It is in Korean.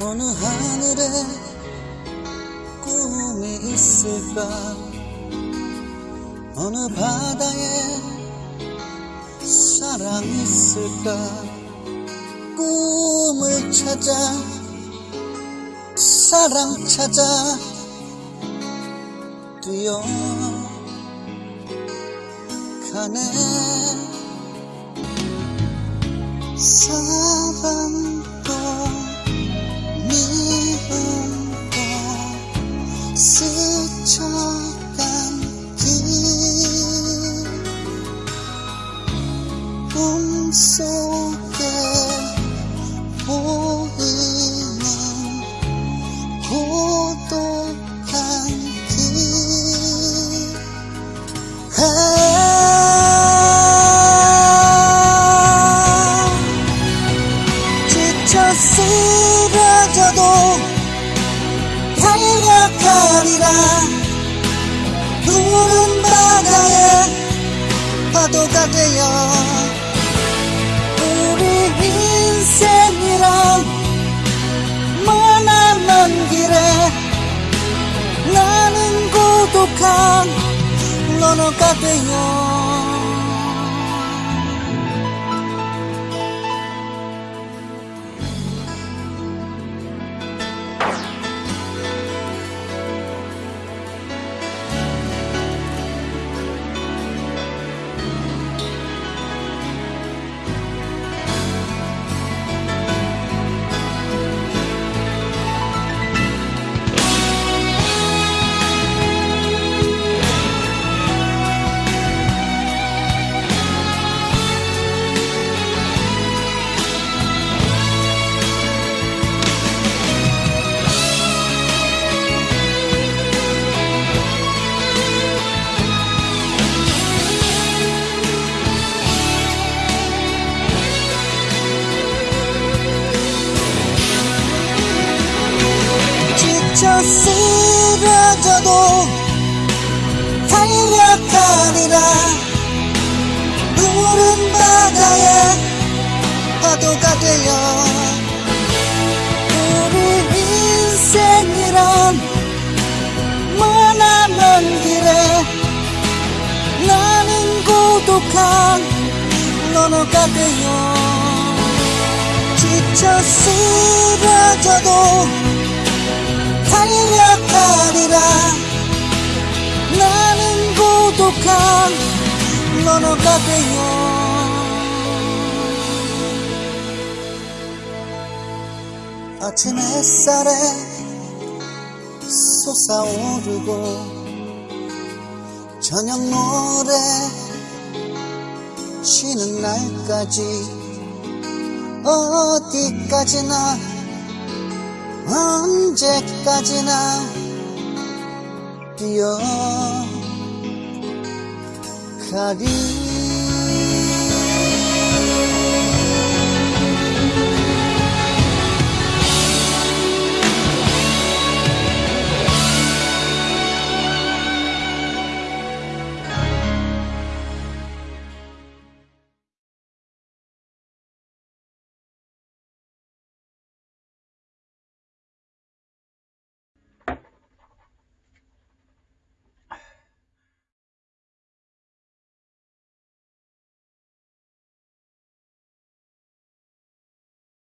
어느 하늘에 꿈이 있을까? 어느 바다에 사랑이 있을까? 꿈을 찾아 사랑 찾아 뛰어가네. 미움도 스쳐간 길 꿈속에 보이 파도가 되어 우리 인생이란 머나먼 길에 나는 고독한 너너가 되어 쓰러져도 달려가리라 푸른 바다에 파도가 되어 우리 인생이란 머나먼 길에 나는 고독한 너너가 되어 지쳐 쓰러져도 너너가 되어 아침 햇살에 솟아오르고 저녁 노래 쉬는 날까지 어디까지나 언제까지나 뛰어 가리